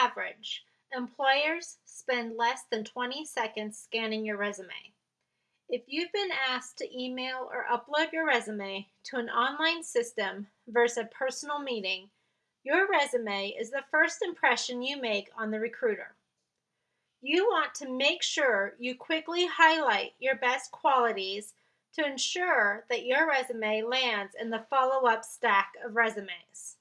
average, employers spend less than 20 seconds scanning your resume. If you've been asked to email or upload your resume to an online system versus a personal meeting, your resume is the first impression you make on the recruiter. You want to make sure you quickly highlight your best qualities to ensure that your resume lands in the follow up stack of resumes.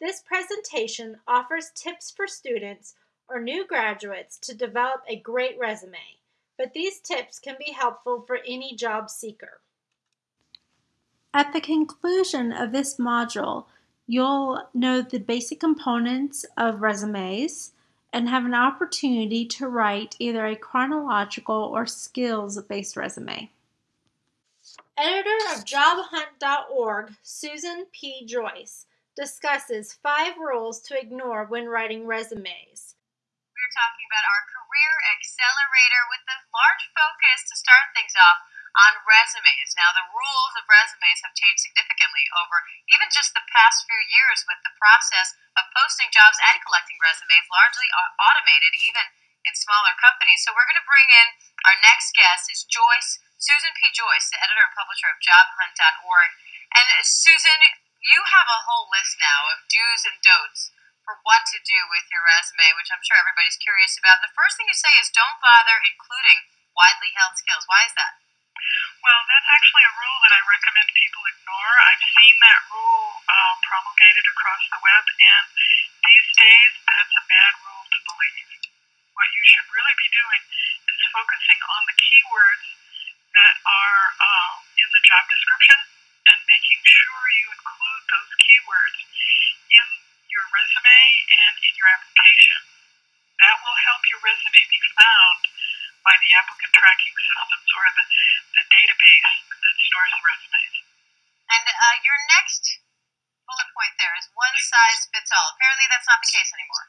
This presentation offers tips for students or new graduates to develop a great resume, but these tips can be helpful for any job seeker. At the conclusion of this module, you'll know the basic components of resumes and have an opportunity to write either a chronological or skills based resume. Editor of JobHunt.org, Susan P. Joyce, discusses five rules to ignore when writing resumes. We're talking about our career accelerator with the large focus to start things off on resumes. Now, the rules of resumes have changed significantly over even just the past few years with the process of posting jobs and collecting resumes largely automated, even in smaller companies. So, we're going to bring in our next guest is Joyce Susan P. Joyce, the editor and publisher of JobHunt.org. And uh, Susan, you have a whole list now of do's and don'ts for what to do with your resume, which I'm sure everybody's curious about. The first thing you say is don't bother including widely held skills. Why is that? Well, that's actually a rule that I recommend people ignore. I've seen that rule uh, promulgated across the web, and these days that's a bad rule to believe. What you should really be doing is focusing on the keywords that are uh, in the job description and making sure you include those keywords in your resume and in your application. That will help your resume be found by the applicant tracking systems or the, the database that stores the resumes. And uh, your next bullet point there is one size fits all. Apparently, that's not the case anymore.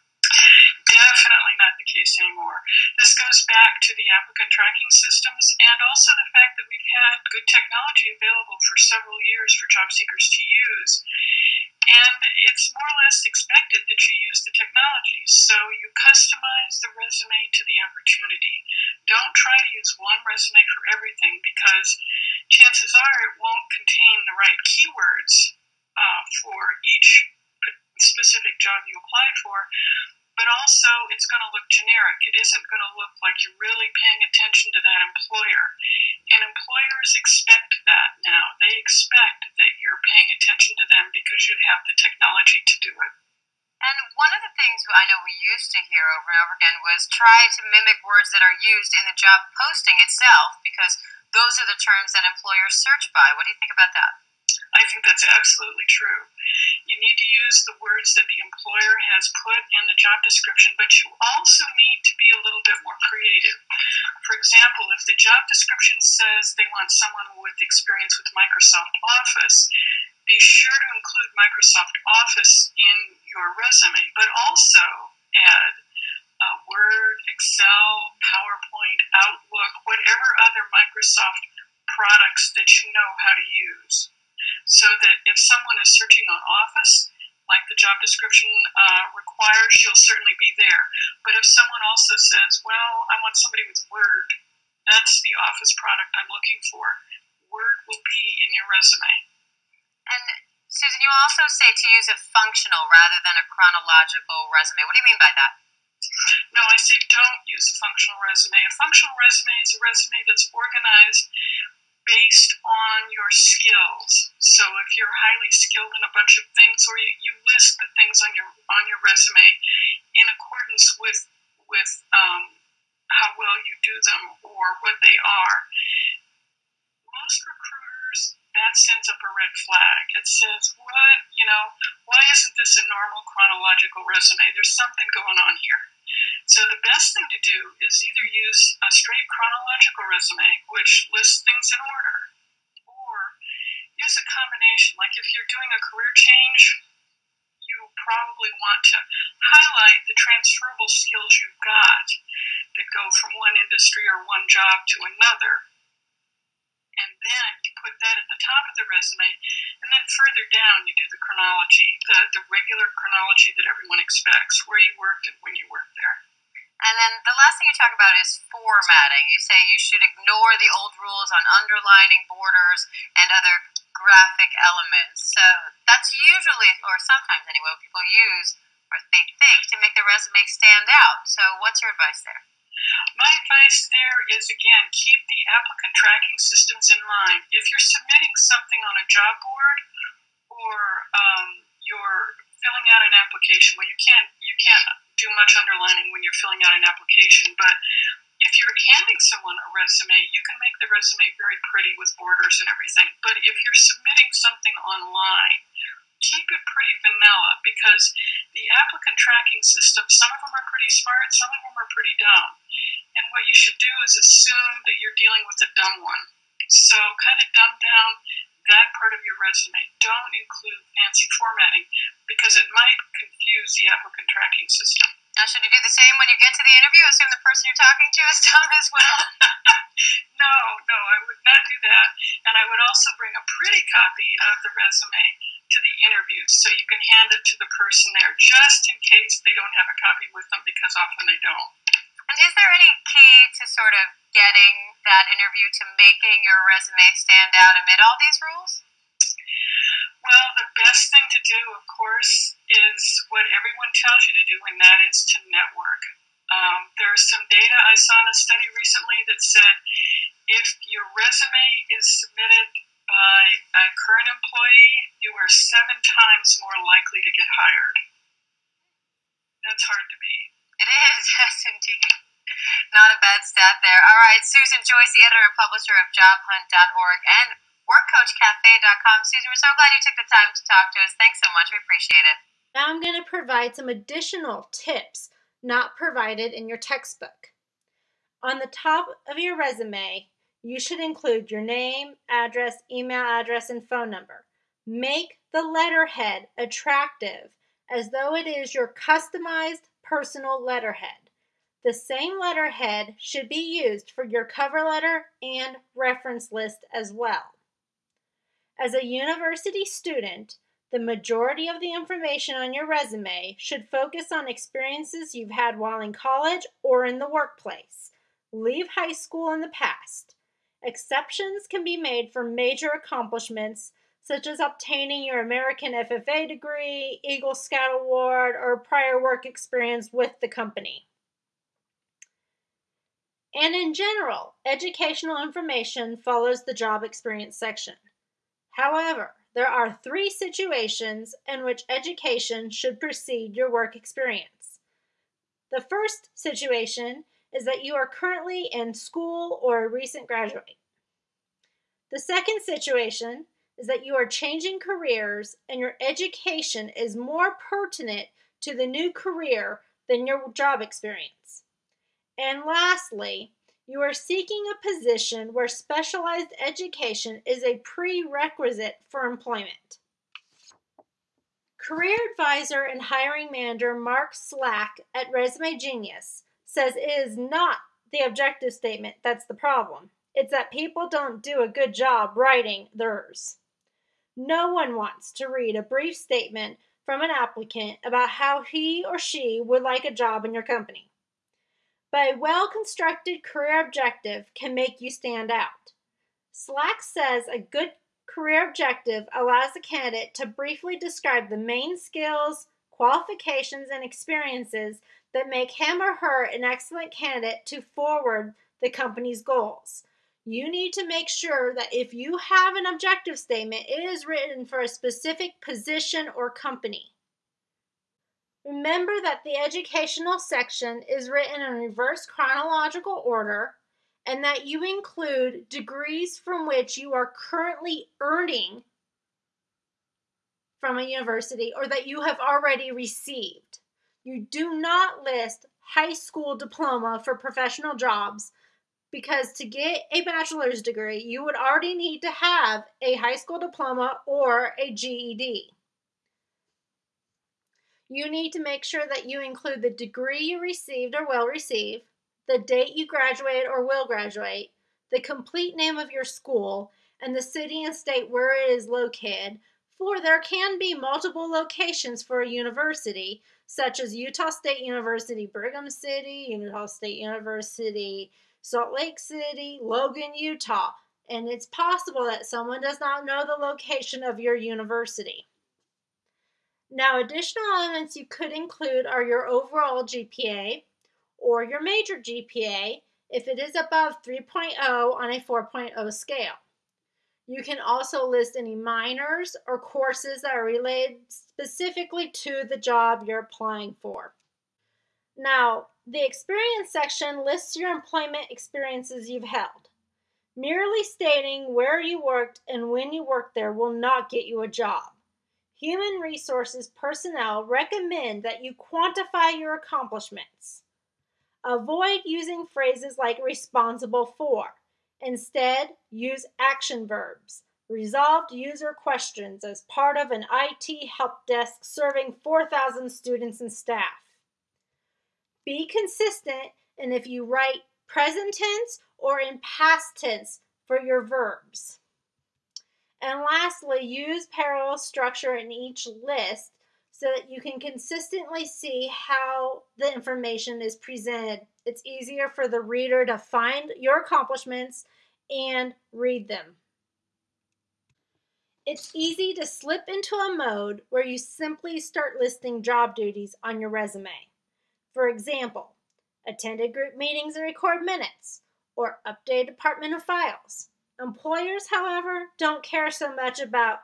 Definitely not the case anymore. This goes back to the applicant tracking systems and also the fact that we've had good technology available for several years for job seekers to use. And it's more or less expected that you use the technology. So you customize the resume to the opportunity. Don't try to use one resume for everything because chances are it won't contain the right keywords uh, for each specific job you apply for but also it's going to look generic. It isn't going to look like you're really paying attention to that employer. And employers expect that now. They expect that you're paying attention to them because you have the technology to do it. And one of the things I know we used to hear over and over again was try to mimic words that are used in the job posting itself because those are the terms that employers search by. What do you think about that? I think that's absolutely true. You need to use the words that the employer has put in the job description, but you also need to be a little bit more creative. For example, if the job description says they want someone with experience with Microsoft Office, be sure to include Microsoft Office in your resume, but also add uh, Word, Excel, PowerPoint, Outlook, whatever other Microsoft products that you know how to use so that if someone is searching on Office, like the job description uh, requires, you'll certainly be there. But if someone also says, well, I want somebody with Word, that's the Office product I'm looking for, Word will be in your resume. And Susan, you also say to use a functional rather than a chronological resume. What do you mean by that? No, I say don't use a functional resume. A functional resume is a resume that's organized based on your skills. So if you're highly skilled in a bunch of things, or you, you list the things on your on your resume in accordance with with um, how well you do them or what they are. Most recruiters that sends up a red flag. It says, "What? You know, why isn't this a normal chronological resume? There's something going on here." So the best thing to do is either use a straight chronological resume, which lists things in order, or use a combination. Like if you're doing a career change, you probably want to highlight the transferable skills you've got that go from one industry or one job to another. and then you put that at the top of the resume, and then further down you do the chronology, the, the regular chronology that everyone expects, where you worked and when you worked there. And then the last thing you talk about is formatting. You say you should ignore the old rules on underlining, borders, and other graphic elements. So that's usually, or sometimes anyway, what people use or they think to make their resume stand out. So what's your advice there? My advice there is again, keep the applicant tracking systems in mind. If you're submitting something on a job board or um, you're filling out an application, well, you can't you can't do much underlining when you're filling out an application, but if you're handing someone a resume, you can make the resume very pretty with borders and everything. But if you're submitting something online, keep it pretty vanilla because the applicant tracking system, some of them are pretty smart, some of them are pretty dumb. And what you should do is assume that you're dealing with a dumb one. So kind of dumb down that part of your resume. Don't include fancy formatting because it might confuse the applicant tracking system. Now, should you do the same when you get to the interview? Assume the person you're talking to is dumb as well? no, no, I would not do that. And I would also bring a pretty copy of the resume to the interview so you can hand it to the person there just in case they don't have a copy with them because often they don't. And is there any key to sort of getting that interview to making your resume stand out amid all these rules? Well, the best thing to do, of course, is what everyone tells you to do, and that is to network. Um, there's some data I saw in a study recently that said if your resume is submitted by a current employee, you are seven times more likely to get hired. That's hard to beat. It is, yes, indeed. Not a bad stat there. All right, Susan Joyce, the editor and publisher of JobHunt.org and WorkCoachCafe.com. Susan, we're so glad you took the time to talk to us. Thanks so much. We appreciate it. Now I'm going to provide some additional tips not provided in your textbook. On the top of your resume, you should include your name, address, email address, and phone number. Make the letterhead attractive as though it is your customized personal letterhead. The same letterhead should be used for your cover letter and reference list as well. As a university student, the majority of the information on your resume should focus on experiences you've had while in college or in the workplace. Leave high school in the past. Exceptions can be made for major accomplishments such as obtaining your American FFA degree, Eagle Scout Award, or prior work experience with the company. And in general, educational information follows the job experience section. However, there are three situations in which education should precede your work experience. The first situation is that you are currently in school or a recent graduate. The second situation is that you are changing careers and your education is more pertinent to the new career than your job experience. And lastly, you are seeking a position where specialized education is a prerequisite for employment. Career advisor and hiring manager Mark Slack at Resume Genius says it is not the objective statement that's the problem. It's that people don't do a good job writing theirs. No one wants to read a brief statement from an applicant about how he or she would like a job in your company. But a well constructed career objective can make you stand out. Slack says a good career objective allows the candidate to briefly describe the main skills, qualifications, and experiences that make him or her an excellent candidate to forward the company's goals you need to make sure that if you have an objective statement, it is written for a specific position or company. Remember that the educational section is written in reverse chronological order and that you include degrees from which you are currently earning from a university or that you have already received. You do not list high school diploma for professional jobs because to get a bachelor's degree, you would already need to have a high school diploma or a GED. You need to make sure that you include the degree you received or will receive, the date you graduated or will graduate, the complete name of your school, and the city and state where it is located, for there can be multiple locations for a university, such as Utah State University, Brigham City, Utah State University, Salt Lake City, Logan, Utah, and it's possible that someone does not know the location of your university. Now, additional elements you could include are your overall GPA or your major GPA if it is above 3.0 on a 4.0 scale. You can also list any minors or courses that are related specifically to the job you're applying for. Now, the experience section lists your employment experiences you've held. Merely stating where you worked and when you worked there will not get you a job. Human resources personnel recommend that you quantify your accomplishments. Avoid using phrases like responsible for. Instead, use action verbs. Resolved user questions as part of an IT help desk serving 4,000 students and staff. Be consistent and if you write present tense or in past tense for your verbs. And lastly, use parallel structure in each list so that you can consistently see how the information is presented. It's easier for the reader to find your accomplishments and read them. It's easy to slip into a mode where you simply start listing job duties on your resume. For example, attended group meetings and record minutes, or update department of files. Employers, however, don't care so much about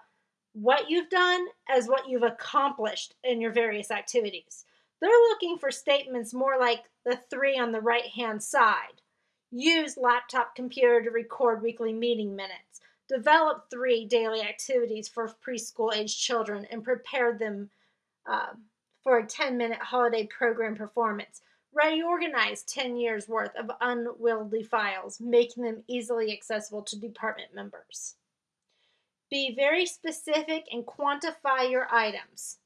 what you've done as what you've accomplished in your various activities. They're looking for statements more like the three on the right hand side. Use laptop computer to record weekly meeting minutes. Develop three daily activities for preschool age children and prepare them uh, for a 10 minute holiday program performance reorganized 10 years worth of unwieldy files, making them easily accessible to department members. Be very specific and quantify your items.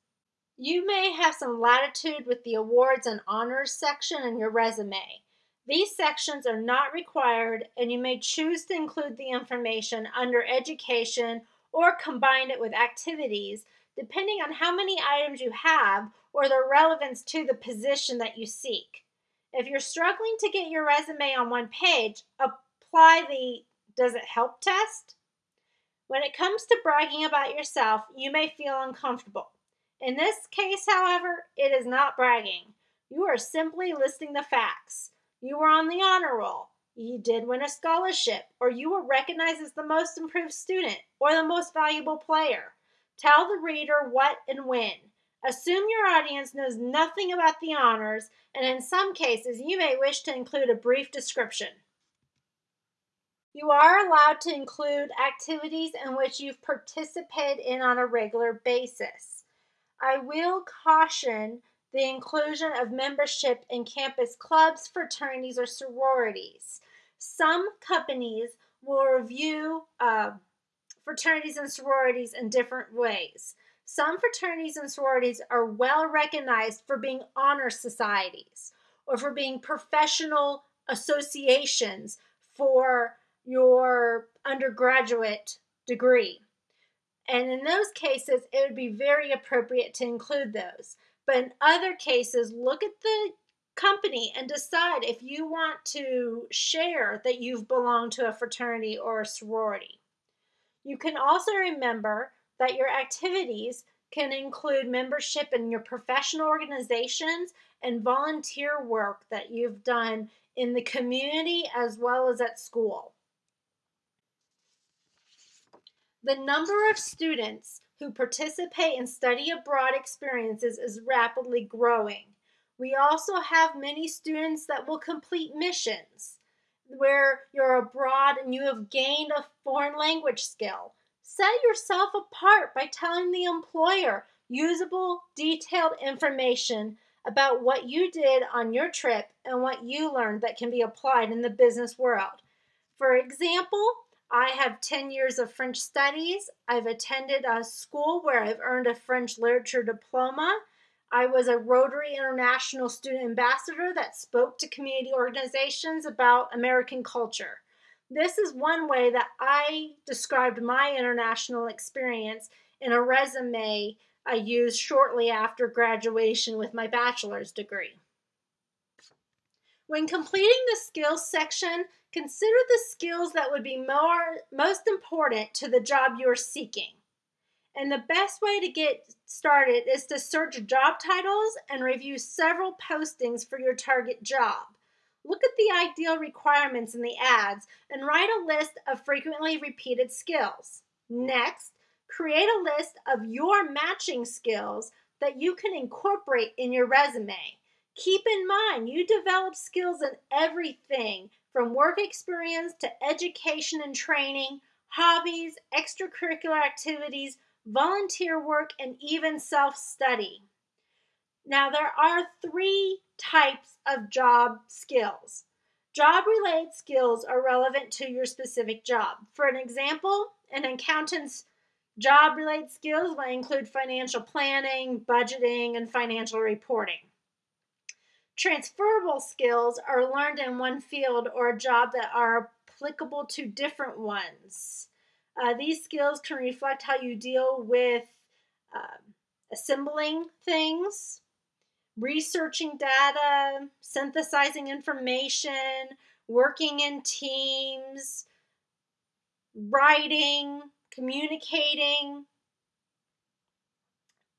You may have some latitude with the awards and honors section in your resume. These sections are not required, and you may choose to include the information under education or combine it with activities, depending on how many items you have or their relevance to the position that you seek. If you're struggling to get your resume on one page, apply the Does It Help test. When it comes to bragging about yourself, you may feel uncomfortable. In this case, however, it is not bragging. You are simply listing the facts. You were on the honor roll. You did win a scholarship, or you were recognized as the most improved student or the most valuable player. Tell the reader what and when. Assume your audience knows nothing about the honors, and in some cases, you may wish to include a brief description. You are allowed to include activities in which you've participated in on a regular basis. I will caution the inclusion of membership in campus clubs, fraternities, or sororities. Some companies will review uh, fraternities and sororities in different ways. Some fraternities and sororities are well recognized for being honor societies or for being professional associations for your undergraduate degree. And in those cases, it would be very appropriate to include those. But in other cases, look at the company and decide if you want to share that you've belonged to a fraternity or a sorority. You can also remember that your activities can include membership in your professional organizations and volunteer work that you've done in the community as well as at school. The number of students who participate in study abroad experiences is rapidly growing. We also have many students that will complete missions where you're abroad and you have gained a foreign language skill Set yourself apart by telling the employer usable, detailed information about what you did on your trip and what you learned that can be applied in the business world. For example, I have 10 years of French studies. I've attended a school where I've earned a French literature diploma. I was a Rotary International student ambassador that spoke to community organizations about American culture. This is one way that I described my international experience in a resume I used shortly after graduation with my bachelor's degree. When completing the skills section, consider the skills that would be more, most important to the job you're seeking. And the best way to get started is to search job titles and review several postings for your target job. Look at the ideal requirements in the ads and write a list of frequently repeated skills. Next, create a list of your matching skills that you can incorporate in your resume. Keep in mind, you develop skills in everything from work experience to education and training, hobbies, extracurricular activities, volunteer work, and even self study. Now, there are three types of job skills. Job related skills are relevant to your specific job. For an example, an accountant's job related skills might include financial planning, budgeting, and financial reporting. Transferable skills are learned in one field or a job that are applicable to different ones. Uh, these skills can reflect how you deal with uh, assembling things, researching data, synthesizing information, working in teams, writing, communicating,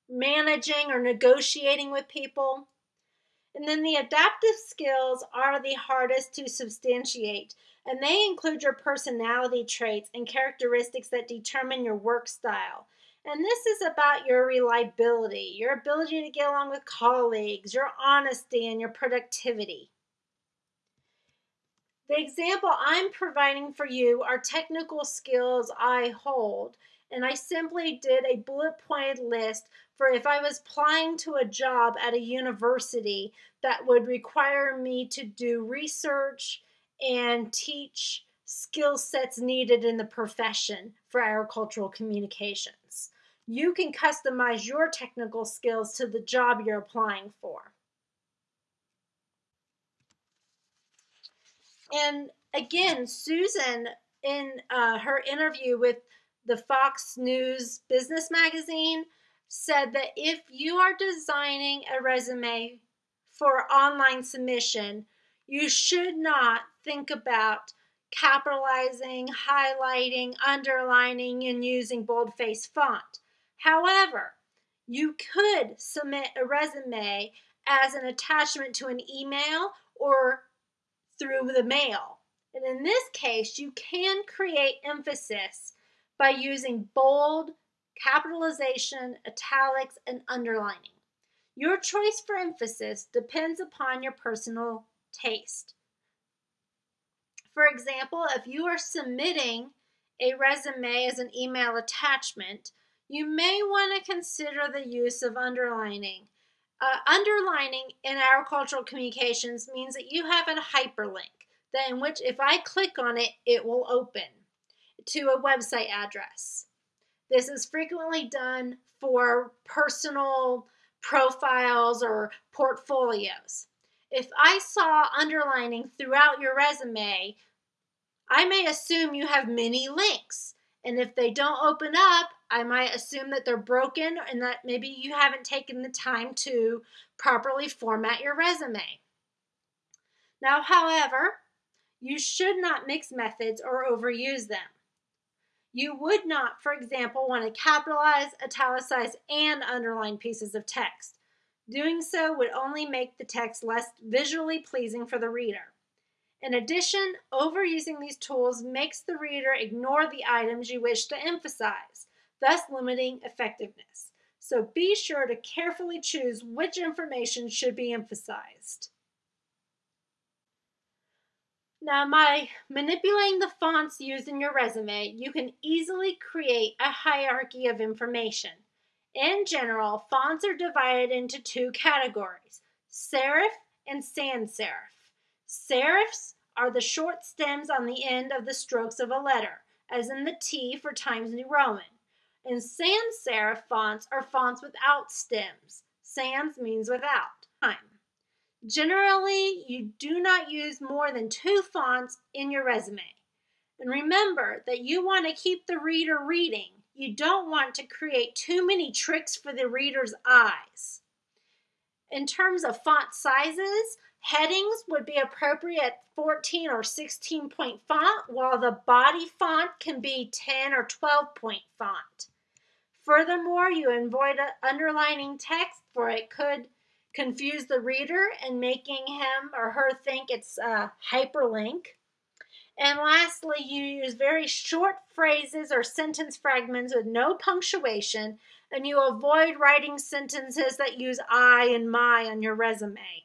managing or negotiating with people. And then the adaptive skills are the hardest to substantiate, and they include your personality traits and characteristics that determine your work style. And this is about your reliability, your ability to get along with colleagues, your honesty, and your productivity. The example I'm providing for you are technical skills I hold, and I simply did a bullet pointed list for if I was applying to a job at a university that would require me to do research and teach skill sets needed in the profession for agricultural communications you can customize your technical skills to the job you're applying for. And again, Susan, in uh, her interview with the Fox News Business Magazine, said that if you are designing a resume for online submission, you should not think about capitalizing, highlighting, underlining, and using boldface font. However, you could submit a resume as an attachment to an email or through the mail. And in this case, you can create emphasis by using bold, capitalization, italics, and underlining. Your choice for emphasis depends upon your personal taste. For example, if you are submitting a resume as an email attachment, you may want to consider the use of underlining. Uh, underlining in agricultural communications means that you have a hyperlink that in which if I click on it, it will open to a website address. This is frequently done for personal profiles or portfolios. If I saw underlining throughout your resume, I may assume you have many links. And if they don't open up, I might assume that they're broken and that maybe you haven't taken the time to properly format your resume. Now, however, you should not mix methods or overuse them. You would not, for example, want to capitalize, italicize, and underline pieces of text. Doing so would only make the text less visually pleasing for the reader. In addition, overusing these tools makes the reader ignore the items you wish to emphasize thus limiting effectiveness. So be sure to carefully choose which information should be emphasized. Now, by manipulating the fonts used in your resume, you can easily create a hierarchy of information. In general, fonts are divided into two categories serif and sans serif. Serifs are the short stems on the end of the strokes of a letter, as in the T for Times New Roman. And sans serif fonts are fonts without stems. Sans means without. Generally, you do not use more than two fonts in your resume. And remember that you want to keep the reader reading. You don't want to create too many tricks for the reader's eyes. In terms of font sizes, headings would be appropriate 14 or 16 point font, while the body font can be 10 or 12 point font. Furthermore, you avoid underlining text for it could confuse the reader and making him or her think it's a hyperlink. And lastly, you use very short phrases or sentence fragments with no punctuation, and you avoid writing sentences that use I and my on your resume.